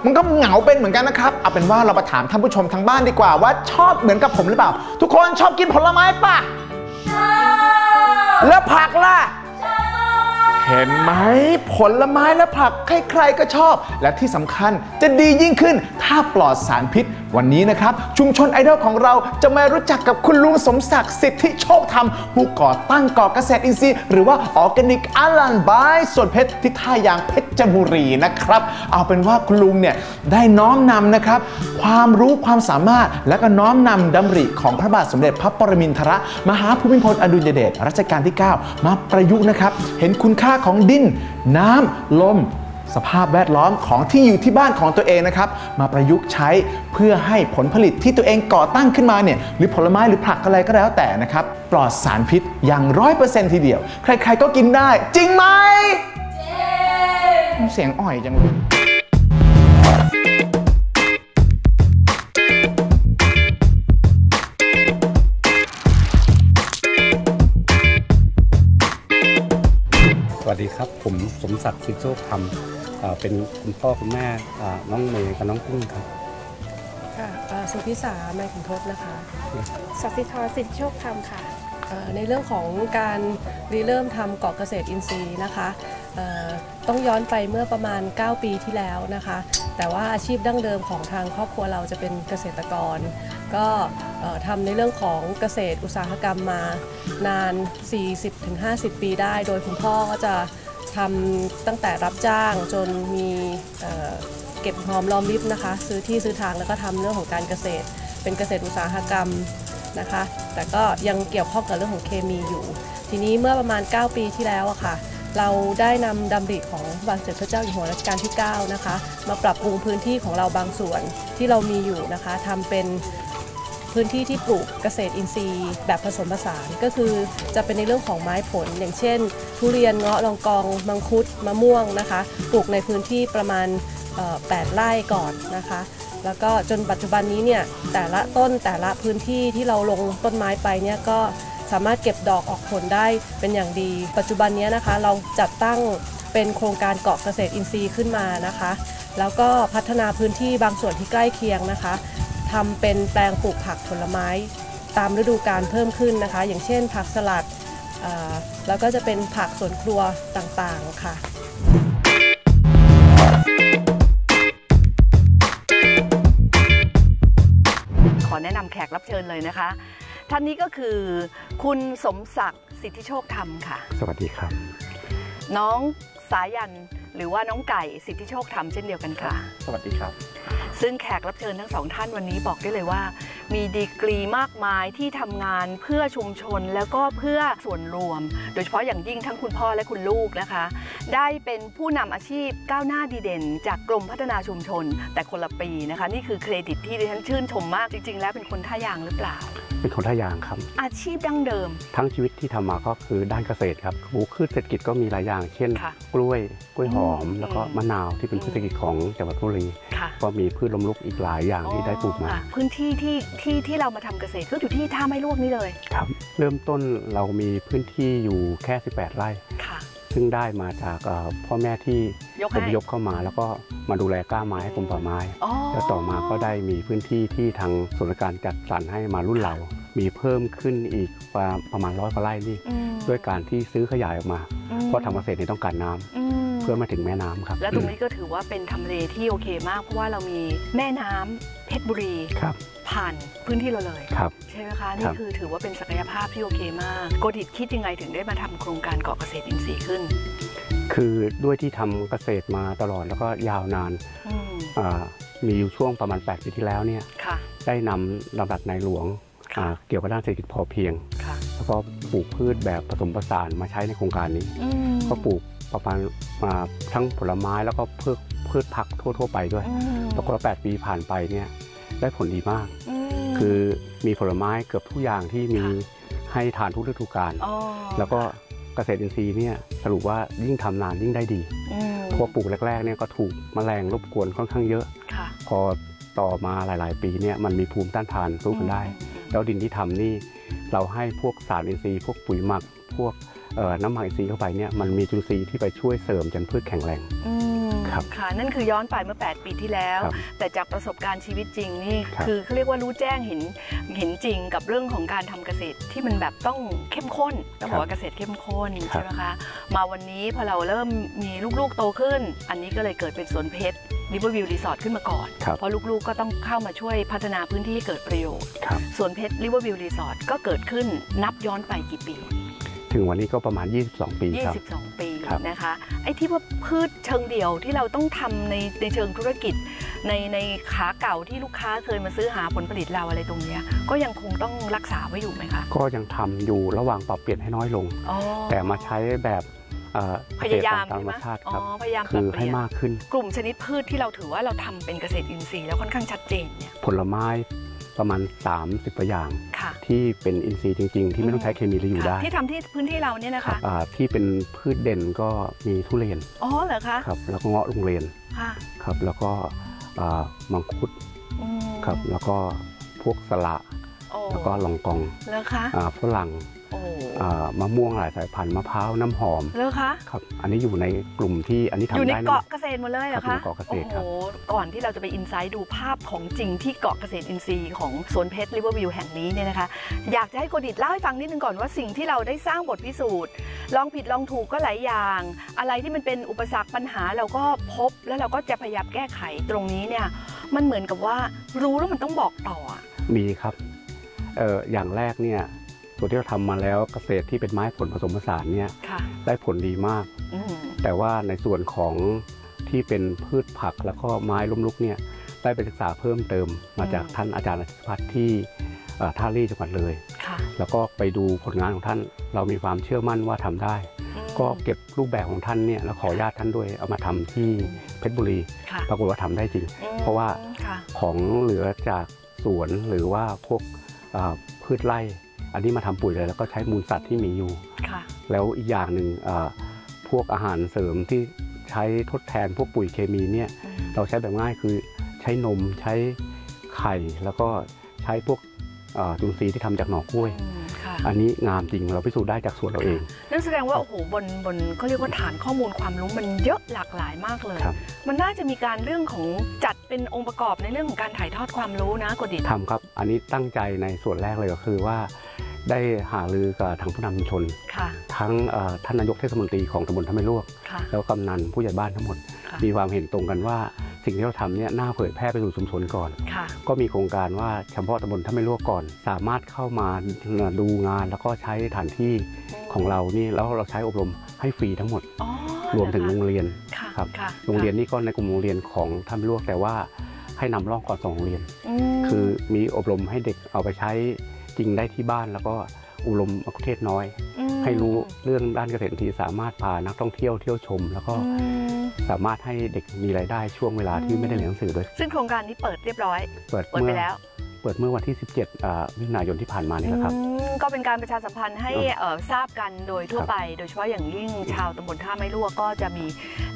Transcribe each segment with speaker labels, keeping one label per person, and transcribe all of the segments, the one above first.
Speaker 1: ยวมันก็เหงาเป็นเหมือนกันนะครับ เอาเป็นว่าเรามาถามท่านผู้ชมทางบ้านดีกว่าว่าชอบเหมือนกับผมหรือเปล่า ทุกคนชอบกินผลไม้ปะแล้วผักล่ะเห็นไหมผลไม้และผักใครๆก็ชอบ และที่สำคัญจะดียิ่งขึ้นถ้าปลอดสารพิษวันนี้นะครับชุมชนไอดอลของเราจะมารู้จักกับคุณลุงสมศักดิ์สิทธิโชคธรรม ผู้ก่อตั้งก่อเกษตรอินทรีย์หรือว่าออร์แกนิกอาลันบายส่วนเพชรที่ท่ายางเพชรบุรีนะครับ เอาเป็นว่าคุณลุงเนี่ยได้น้อมนำนะครับ ความรู้ความสามารถและก็น้อมนำดำริของพระบาทสมเด็จพระปรมินทรมหาภูมิพลอดุลยเดชรัชกาลที่ 9 มาประยุกต์นะครับ เห็นคุณค่าของดิน น้ำลม สภาพแวดล้อมของที่อยู่ที่บ้านของตัวเองนะครับ มาประยุกต์ใช้เพื่อให้ผลผลิตที่ตัวเองก่อตั้งขึ้นมาเนี่ยหรือผลไม้หรือผักอะไรก็แล้วแต่นะครับ ปลอดสารพิษอย่างร้อยเปอร์เซ็นต์ทีเดียว ใครๆก็กินได้ จริงไหมเสียงอ่อยจังเลย
Speaker 2: ศักดิ์สิทธิโชคธรรมเอ่อเป็นคุณพ่อคุณแม่อ่าน้องเมย์กับน้องกุ้งครับ
Speaker 3: ค่ะเอ่อสุพิสาไมขุนทศนะคะ
Speaker 4: สัสิธรสิทธิโชคธรรมค่ะ
Speaker 3: เอ่อในเรื่องของการริเริ่มทำเกาะเกษตรอินทรีย์นะคะเอ่อต้องย้อนไปเมื่อประมาณ 9 ปีที่แล้วนะคะ แต่ว่าอาชีพดั้งเดิมของทางครอบครัวเราจะเป็นเกษตรกร ก็เอ่อทำในเรื่องของเกษตรอุตสาหกรรมมานาน 40-50 ปีได้ โดยคุณพ่อก็จะ ทำตั้งแต่รับจ้างจนมีเเก็บหอมรอมริบนะคะ ซื้อที่ซื้อทางแล้วก็ทำเรื่องของการเกษตร เป็นเกษตรอุตสาหกรรมนะคะ แต่ก็ยังเกี่ยวข้องกับเรื่องของเคมีอยู่ ทีนี้เมื่อประมาณ 9 ปีที่แล้วอะค่ะ เราได้นำดำริของพระบาทสมเด็จพระเจ้าอยู่หัวรัชกาลที่ 9 นะคะ มาปรับปรุงพื้นที่ของเราบางส่วนที่เรามีอยู่นะคะทำเป็น พื้นที่ที่ปลูกเกษตรอินทรีย์ แบบผสมผสานก็คือจะเป็นในเรื่องของไม้ผล อย่างเช่น ทุเรียนเงาะลองกอง มังคุดมะม่วงนะคะ ปลูกในพื้นที่ประมาณ 8 ไร่ก่อนนะคะ แล้วก็จนปัจจุบันนี้เนี่ยแต่ละต้นแต่ละพื้นที่ที่เราลงต้นไม้ไปเนี่ยก็สามารถเก็บดอกออกผลได้เป็นอย่างดี ปัจจุบันนี้นะคะเราจัดตั้งเป็นโครงการเกาะเกษตรอินทรีย์ขึ้นมานะคะ แล้วก็พัฒนาพื้นที่บางส่วนที่ใกล้เคียงนะคะ ทำเป็นแปลงปลูกผักผลไม้ ตามฤดูกาลเพิ่มขึ้นนะคะ อย่างเช่น ผักสลัดอ่าแล้วก็จะเป็นผักสวนครัวต่างๆค่ะ
Speaker 5: ขอแนะนำแขกรับเชิญเลยนะคะ ท่านนี้ก็คือ คุณสมศักดิ์สิทธิโชคธรรมค่ะ
Speaker 2: สวัสดีครับ
Speaker 5: น้องสายันหรือว่าน้องไก่สิทธิโชคธรรมเช่นเดียวกันค่ะ
Speaker 2: สวัสดีครับ
Speaker 5: ซึ่งแขกรับเชิญทั้งสองท่านวันนี้บอกได้เลยว่า มีดีกรีมากมายที่ทำงานเพื่อชุมชนแล้วก็เพื่อส่วนรวม โดยเฉพาะอย่างยิ่งทั้งคุณพ่อและคุณลูกนะคะ ได้เป็นผู้นำอาชีพก้าวหน้าดีเด่น จากกรมพัฒนาชุมชน แต่คนละปีนะคะ นี่คือเครดิตที่ดิฉันชื่นชมมากจริง ๆ แล้วเป็นคนท่ายางหรือเปล่า
Speaker 2: เป็นคนท่ายางครับ
Speaker 5: อาชีพดั้งเดิม
Speaker 2: ทั้งชีวิตที่ทำมาก็คือด้านเกษตรครับปลูกพืชเศรษฐกิจก็มีหลายอย่าง เช่น
Speaker 5: ค่ะ
Speaker 2: กล้วยกล้วยหอม
Speaker 5: อืม
Speaker 2: แล้วก็มะนาวที่เป็นพืชเศรษฐกิจของจังหวัดบุรี
Speaker 5: ค่ะ
Speaker 2: ก็มีพืชล้มลุกอีกหลายอย่างที่ได้ปลูกมา
Speaker 5: ค่ะพื้นที่ที่ที่ที่เรามาทำเกษตรก็อยู่ที่ท่าไม้ลวกนี่เลย
Speaker 2: ครับ เริ่มต้นเรามีพื้นที่อยู่แค่ 18 ไร่
Speaker 5: ค่ะ
Speaker 2: ซึ่งได้มาจากเอ่อพ่อแม่ที่
Speaker 5: ยก
Speaker 2: อ
Speaker 5: ให้
Speaker 2: พยพเข้ามาแล้วก็มาดูแลกล้าไม้ให้กรมป่าไม้
Speaker 5: อ๋อ
Speaker 2: แล้วต่อมาก็ได้มีพื้นที่ที่ทางส่วนราชการจัดสรรให้มารุ่นเรา มีเพิ่มขึ้นอีกประประมาณร้อยกว่าไร่นี่
Speaker 5: อืม
Speaker 2: ด้วยการที่ซื้อขยายออกมา
Speaker 5: อืม
Speaker 2: เพราะทำเกษตรนี่ต้องการน้ำ
Speaker 5: อืม
Speaker 2: เพื่อมาถึงแม่น้ำครับ
Speaker 5: และตรงนี้ก็ถือว่าเป็นทำเลที่โอเคมากเพราะว่าเรามีแม่น้ำเพชรบุรี
Speaker 2: ครับ
Speaker 5: ผ่านพื้นที่เราเลย
Speaker 2: ครับ
Speaker 5: ใช่ไหมคะ
Speaker 2: ค
Speaker 5: นี่
Speaker 2: รับ
Speaker 5: คือถือว่าเป็นศักยภาพที่โอเคมากโกดิตคิดยังไงถึงได้มาทำโครงการเกาะเกษตรอินทรีย์ขึ้น
Speaker 2: คือด้วยที่ทำเกษตรมาตลอดแล้วก็ยาวนาน
Speaker 5: อืม
Speaker 2: อ่ามีอยู่ช่วงประมาณ 8 ปีที่แล้วเนี่ย
Speaker 5: ค่ะ
Speaker 2: ได้นำลำดับในหลวง
Speaker 5: ค่ะ
Speaker 2: อ่าเกี่ยวกับด้านเศรษฐกิจพอเพียง
Speaker 5: ค่ะ
Speaker 2: แล้วก็ปลูกพืชแบบผสมผสานมาใช้ในโครงการนี้
Speaker 5: อืม
Speaker 2: ก็ปลูก ประมาณมาทั้งผลไม้แล้วก็พืชพืชผักทั่ว ๆ ไปด้วย
Speaker 5: อืม
Speaker 2: ปรากฏว่า8ปีผ่านไปเนี่ยได้ผลดีมาก
Speaker 5: ม
Speaker 2: คือมีผลไม้เกือบทุกอย่างที่มี
Speaker 5: ค่ะ
Speaker 2: ให้ทานทุกฤดูกาล
Speaker 5: อ๋อ
Speaker 2: แล้วก็เกษตรอินทรีย์เนี่ยสรุปว่ายิ่งทำนานยิ่งได้ดี
Speaker 5: อืม
Speaker 2: เพราะว่าปลูกแรกๆเนี่ยก็ถูกแมลงรบกวนค่อนข้างเยอะ
Speaker 5: ค่ะ
Speaker 2: พอต่อมาหลาย ๆ ปีเนี่ยมันมีภูมิต้านทานสู้กันได้ แล้วดินที่ทำนี่เราให้พวกสารอินทรีย์ พวกปุ๋ยหมักพวกเอ่อ น้ำหมักอินทรีย์เข้าไปเนี่ยมันมีจุลินทรีย์ที่ไปช่วยเสริมจนพืชแข็งแรง
Speaker 5: อืม
Speaker 2: ครับ
Speaker 5: ค่ะนั่นคือย้อนไปเมื่อ 8 ปีที่แล้ว
Speaker 2: ครับ
Speaker 5: แต่จากประสบการณ์ชีวิตจริงนี่
Speaker 2: ครับ
Speaker 5: คือเขาเรียกว่ารู้แจ้งเห็นเห็นจริงกับเรื่องของการทำเกษตรที่มันแบบต้องเข้มข้นต้องบอกว่าเกษตรเข้มข้น
Speaker 2: ครับ
Speaker 5: ใช่ไหมคะมาวันนี้พอเราเริ่มมีลูกๆโตขึ้น อันนี้ก็เลยเกิดเป็นสวนเพชรริเวอร์วิวรีสอร์ทขึ้นมาก่อน
Speaker 2: ครับ
Speaker 5: เพราะลูกๆก็ต้องเข้ามาช่วยพัฒนาพื้นที่ให้เกิดประโยชน์
Speaker 2: ครับ
Speaker 5: สวนเพชรริเวอร์วิวรีสอร์ทก็เกิดขึ้นนับย้อนไปกี่ปี
Speaker 2: ถึงวันนี้ก็ประมาณ 22 ปีครับ
Speaker 5: 22 ปี
Speaker 2: ครับ
Speaker 5: นะคะ ไอ้ที่ว่าพืชเชิงเดี่ยวที่เราต้องทำในในเชิงธุรกิจ ในในขาเก่าที่ลูกค้าเคยมาซื้อหาผลผลิตเราอะไรตรงเนี้ยก็ยังคงต้องรักษาไว้อยู่ไหมคะ
Speaker 2: ก็ยังทำอยู่ระหว่างปรับเปลี่ยนให้น้อยลง
Speaker 5: อ๋อ
Speaker 2: แต่มาใช้แบบเอ่อ
Speaker 5: พยายาม
Speaker 2: เกษตรตามธรรม
Speaker 5: ใช่ไหม
Speaker 2: ชาติ
Speaker 5: อ๋
Speaker 2: ครับ
Speaker 5: อพยายามป
Speaker 2: คื
Speaker 5: รับ
Speaker 2: อ
Speaker 5: เป
Speaker 2: ให้
Speaker 5: ลี่ยน
Speaker 2: มากขึ้น
Speaker 5: กลุ่มชนิดพืชที่เราถือว่าเราทำเป็นเกษตรอินทรีย์แล้วค่อนข้างชัดเจนเนี่ย
Speaker 2: ผลไม้ ประมาณ 30กว่าอย่าง
Speaker 5: ค่ะ
Speaker 2: ที่เป็นอินทรีย์จริง ๆ ที่ไม่ต้องใช้เคมีแล้วอยู่
Speaker 5: ค่ะ
Speaker 2: ได้
Speaker 5: ที่ทำที่พื้นที่เราเนี่ยนะ
Speaker 2: ครั
Speaker 5: คะ
Speaker 2: บอ่าที่เป็นพืชเด่นก็มีทุเรียน
Speaker 5: อ๋อเหรอคะ
Speaker 2: ครับแล้วก็เงาะโรงเรียน
Speaker 5: ค่ะ
Speaker 2: ครับแล้วก็อ่ามังคุด
Speaker 5: อืม
Speaker 2: ครับแล้วก็พวกสละ
Speaker 5: โอ้
Speaker 2: แล้วก็ลองกอง
Speaker 5: เหรอคะ
Speaker 2: อ่าฝรั่ง
Speaker 5: โอ้
Speaker 2: อ่ามะม่วงหลายสายพันธุ์มะพร้าวน้ำหอม
Speaker 5: เหรอคะ
Speaker 2: ครับ อันนี้อยู่ในกลุ่มที่อันนี้ทำ
Speaker 5: อยู่ใน
Speaker 2: ได้นะ
Speaker 5: เกาะเกษตรหมดเลยเหรอ
Speaker 2: ครั
Speaker 5: คะ
Speaker 2: บอยู่ในเกาะเกษตรครับ
Speaker 5: โอ้โหก่อนที่เราจะไปอินไซต์ดูภาพของจริงที่เกาะเกษตรอินทรีย์ของสวนเพชรริเวอร์วิวแห่งนี้เนี่ยนะคะ อยากจะให้โกดิตเล่าให้ฟังนิดนึงก่อนว่าสิ่งที่เราได้สร้างบทพิสูจน์ลองผิดลองถูกก็หลายอย่าง อะไรที่มันเป็นอุปสรรคปัญหาเราก็พบ แล้วเราก็จะพยายามแก้ไขตรงนี้เนี่ยมันเหมือนกับว่ารู้แล้วมันต้องบอกต่ออะ
Speaker 2: มีครับเอ่ออย่างแรกเนี่ย ส่วนที่เราทำมาแล้วเกษตรที่เป็นไม้ผลผสมผสานเนี่ย
Speaker 5: ค่ะ
Speaker 2: ได้ผลดีมาก
Speaker 5: อืม
Speaker 2: แต่ว่าในส่วนของที่เป็นพืชผักแล้วก็ไม้ล้มลุกเนี่ยได้ไปศึกษาเพิ่มเติมมาจากท่านอาจารย์อาชิตพัฒน์ที่เอ่อท่าลี่จังหวัดเลย
Speaker 5: ค่ะ
Speaker 2: แล้วก็ไปดูผลงานของท่าน เรามีความเชื่อมั่นว่าทำได้
Speaker 5: อืม
Speaker 2: ก็เก็บรูปแบบของท่านเนี่ยแล้วขออนุญาตท่านด้วยเอามาทำที่เพชรบุรี
Speaker 5: ค่ะ
Speaker 2: ปรากฏว่าทำได้จริง
Speaker 5: อืม
Speaker 2: เพราะว่า
Speaker 5: ค่ะ
Speaker 2: ของเหลือจากสวนหรือว่าพวกเอ่อพืชไร่ อันนี้มาทำปุ๋ยเลยแล้วก็ใช้มูลสัตว์ที่มีอยู่
Speaker 5: ค่ะ
Speaker 2: แล้วอีกอย่างหนึ่งเอ่อพวกอาหารเสริมที่ใช้ทดแทนพวกปุ๋ยเคมีเนี่ย
Speaker 5: อืม
Speaker 2: เราใช้แบบง่ายคือใช้นมใช้ไข่ แล้วก็ใช้พวกเอ่อจุลินทรีย์ที่ทำจากหน่อกล้วย
Speaker 5: อืมค่ะ
Speaker 2: อันนี้งามจริงเราพิสูจน์ได้จากสวนเราเอง
Speaker 5: นั่นแสดงว่าโอ้โหบนบนเขาเรียกว่าฐานข้อมูลความรู้มันเยอะหลากหลายมากเลย
Speaker 2: ครับ
Speaker 5: มันน่าจะมีการเรื่องของจัดเป็นองค์ประกอบในเรื่องของการถ่ายทอดความรู้นะกดิต
Speaker 2: ทำครับ อันนี้ตั้งใจในส่วนแรกเลยก็คือว่า ได้หารือกับทางผู้นำชุมชน
Speaker 5: ค่ะ
Speaker 2: ทั้งเอ่อท่านนายกเทศมนตรีของตำบลท่าไม่ลวก
Speaker 5: ค่ะ
Speaker 2: แล้วกำนันผู้ใหญ่บ้านทั้งหมด
Speaker 5: ค่ะ
Speaker 2: มีความเห็นตรงกันว่า สิ่งที่เราทำเนี่ยน่าเผยแพร่ไปสู่ชุมชนก่อน
Speaker 5: ค่ะ
Speaker 2: ก็มีโครงการว่าเฉพาะตำบลท่าไม่ลวกก่อน สามารถเข้ามาดูงานแล้วก็ใช้สถานที่ของเรานี่แล้วเราใช้อบรมให้ฟรีทั้งหมด
Speaker 5: อ๋อ
Speaker 2: รวมถึงโรงเรียน
Speaker 5: ค่ะ
Speaker 2: ครับ
Speaker 5: ค่ะ
Speaker 2: โรงเรียนนี่ก็ในกลุ่มโรงเรียนของท่าไม่ลวกแต่ว่าให้นำร่องก่อนสองโรงเรียน
Speaker 5: ม
Speaker 2: คือมีอบรมให้เด็กเอาไปใช้จริงได้ที่บ้าน แล้วก็อบรมมะคุเทศน้อย
Speaker 5: ม
Speaker 2: ให้รู้เรื่องด้านเกษตรอินทรีย์สามารถพานักท่องเที่ยวเที่ยวชม แล้วก็
Speaker 5: อืม
Speaker 2: สามารถให้เด็กมีรายได้ช่วงเวลาที่ไม่ได้เรียนหนังสือด้วย
Speaker 5: ซึ่งโครงการนี้เปิดเรียบร้อย
Speaker 2: เปิด
Speaker 5: เปิด
Speaker 2: เมื่
Speaker 5: ไป
Speaker 2: อ
Speaker 5: แล้ว
Speaker 2: เปิดเมื่อวันที่ 17อ่ามิถุนายนที่ผ่านมานี่แหละครับ
Speaker 5: อืมก็เป็นการประชาสัมพันธ์ให้
Speaker 2: ครับ
Speaker 5: เอ่อทราบกันโดยทั่ว
Speaker 2: ครับ
Speaker 5: ไป โดยเฉพาะอย่างยิ่งชาวตำบลท่าไม้รั่วก็จะมี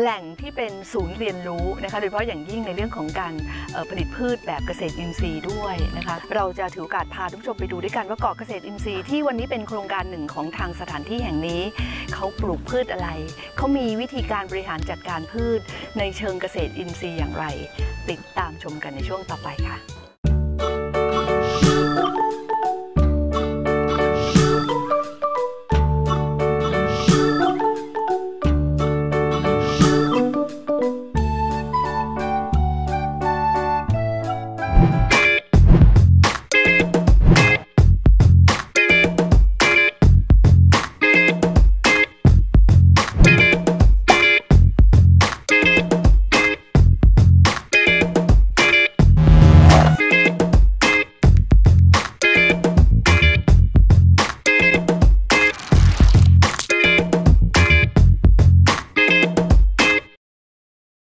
Speaker 5: แหล่งที่เป็นศูนย์เรียนรู้นะคะ โดยเฉพาะอย่างยิ่งในเรื่องของการเอ่อผลิตพืชแบบเกษตรอินทรีย์ด้วยนะคะ เราจะถือโอกาสพาทุกผู้ชมไปดูด้วยกันว่าเกาะเกษตรอินทรีย์ที่วันนี้เป็นโครงการหนึ่งของทางสถานที่แห่งนี้เขาปลูกพืชอะไร เขามีวิธีการบริหารจัดการพืช ในเชิงเกษตรอินทรีย์อย่างไร ติดตามชมกันในช่วงต่อไปค่ะ